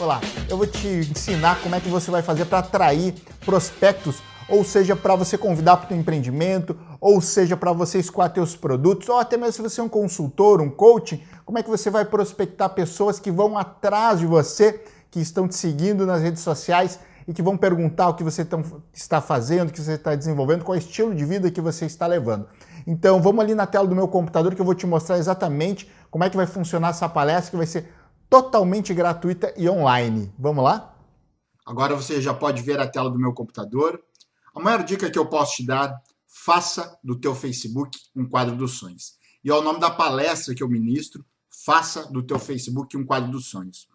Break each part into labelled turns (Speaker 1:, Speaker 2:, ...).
Speaker 1: Olá, eu vou te ensinar como é que você vai fazer para atrair prospectos, ou seja, para você convidar para o empreendimento, ou seja, para você escoar teus produtos, ou até mesmo se você é um consultor, um coaching, como é que você vai prospectar pessoas que vão atrás de você, que estão te seguindo nas redes sociais e que vão perguntar o que você está fazendo, o que você está desenvolvendo, qual é estilo de vida que você está levando. Então vamos ali na tela do meu computador que eu vou te mostrar exatamente como é que vai funcionar essa palestra, que vai ser totalmente gratuita e online. Vamos lá?
Speaker 2: Agora você já pode ver a tela do meu computador. A maior dica que eu posso te dar, faça do teu Facebook um quadro dos sonhos. E é o nome da palestra que eu ministro, faça do teu Facebook um quadro dos sonhos.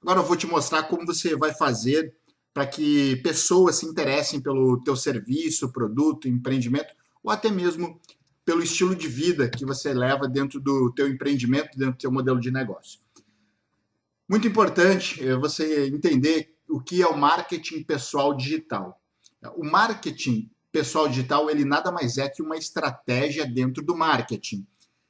Speaker 2: Agora eu vou te mostrar como você vai fazer para que pessoas se interessem pelo teu serviço, produto, empreendimento, ou até mesmo pelo estilo de vida que você leva dentro do teu empreendimento, dentro do teu modelo de negócio. Muito importante é você entender o que é o marketing pessoal digital. O marketing pessoal digital, ele nada mais é que uma estratégia dentro do marketing.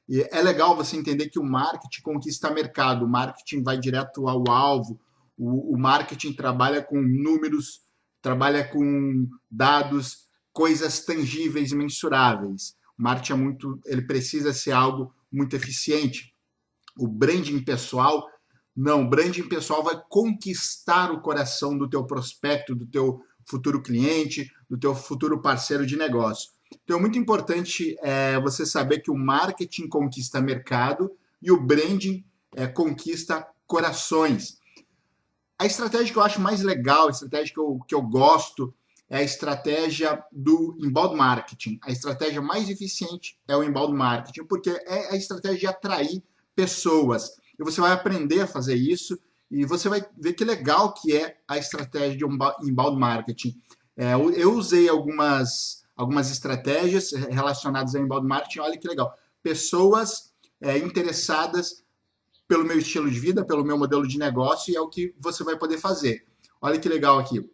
Speaker 2: E é legal você entender que o marketing conquista mercado, o marketing vai direto ao alvo, o, o marketing trabalha com números, trabalha com dados, coisas tangíveis e mensuráveis. O marketing é muito, ele precisa ser algo muito eficiente. O branding pessoal não, branding pessoal vai conquistar o coração do teu prospecto, do teu futuro cliente, do teu futuro parceiro de negócio. Então é muito importante é, você saber que o marketing conquista mercado e o branding é, conquista corações. A estratégia que eu acho mais legal, a estratégia que eu, que eu gosto, é a estratégia do inbound marketing. A estratégia mais eficiente é o inbound marketing, porque é a estratégia de atrair pessoas e você vai aprender a fazer isso e você vai ver que legal que é a estratégia de inbound marketing. É, eu usei algumas, algumas estratégias relacionadas ao inbound marketing, olha que legal. Pessoas é, interessadas pelo meu estilo de vida, pelo meu modelo de negócio, e é o que você vai poder fazer. Olha que legal aqui.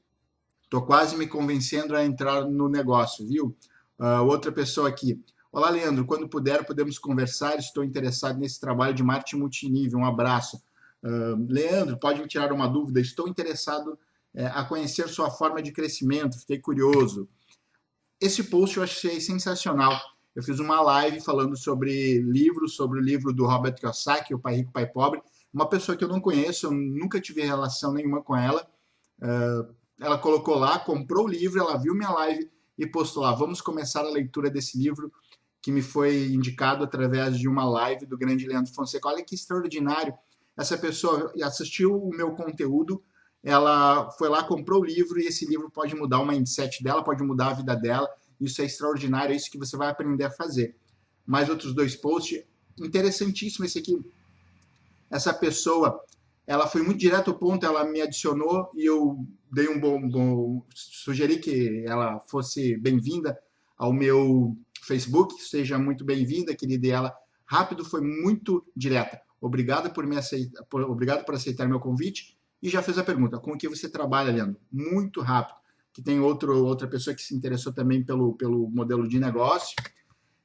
Speaker 2: Estou quase me convencendo a entrar no negócio, viu? Uh, outra pessoa aqui. Olá, Leandro. Quando puder, podemos conversar. Estou interessado nesse trabalho de marketing multinível. Um abraço. Uh, Leandro, pode me tirar uma dúvida? Estou interessado é, a conhecer sua forma de crescimento. Fiquei curioso. Esse post eu achei sensacional. Eu fiz uma live falando sobre livros, sobre o livro do Robert Kiyosaki, O Pai Rico, Pai Pobre. Uma pessoa que eu não conheço, eu nunca tive relação nenhuma com ela. Uh, ela colocou lá, comprou o livro, ela viu minha live e postou lá. Vamos começar a leitura desse livro que me foi indicado através de uma live do grande Leandro Fonseca. Olha que extraordinário. Essa pessoa assistiu o meu conteúdo, ela foi lá, comprou o livro e esse livro pode mudar o mindset dela, pode mudar a vida dela. Isso é extraordinário, é isso que você vai aprender a fazer. Mais outros dois posts. Interessantíssimo esse aqui. Essa pessoa, ela foi muito direto ao ponto, ela me adicionou e eu dei um bom, bom sugeri que ela fosse bem-vinda ao meu Facebook. Seja muito bem-vinda, querida. E ela, rápido, foi muito direta. Obrigado por me aceitar, por, obrigado por aceitar meu convite. E já fez a pergunta: com o que você trabalha, Leandro? Muito rápido. Que tem outro, outra pessoa que se interessou também pelo, pelo modelo de negócio.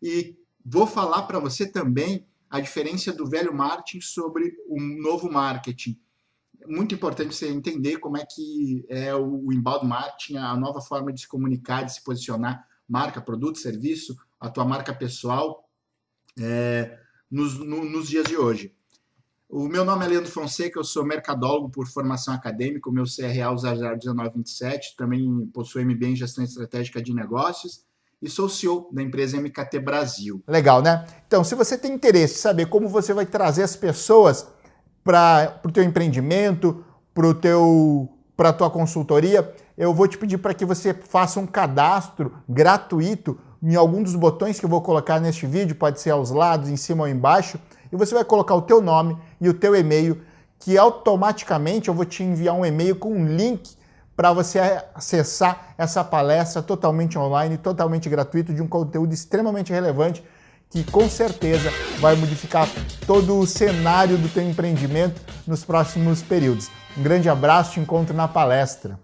Speaker 2: E vou falar para você também a diferença do velho marketing sobre o novo marketing. Muito importante você entender como é que é o inbound marketing, a nova forma de se comunicar, de se posicionar, marca, produto, serviço, a tua marca pessoal é, nos, no, nos dias de hoje. O meu nome é Leandro Fonseca, eu sou mercadólogo por formação acadêmica, o meu CRA é 001927, também possuo MBA em Gestão Estratégica de Negócios e sou CEO da empresa MKT Brasil.
Speaker 1: Legal, né? Então, se você tem interesse em saber como você vai trazer as pessoas para o teu empreendimento, para a tua consultoria, eu vou te pedir para que você faça um cadastro gratuito em algum dos botões que eu vou colocar neste vídeo, pode ser aos lados, em cima ou embaixo, e você vai colocar o teu nome e o teu e-mail, que automaticamente eu vou te enviar um e-mail com um link para você acessar essa palestra totalmente online, totalmente gratuito, de um conteúdo extremamente relevante, que com certeza vai modificar todo o cenário do teu empreendimento nos próximos períodos. Um grande abraço, te encontro na palestra.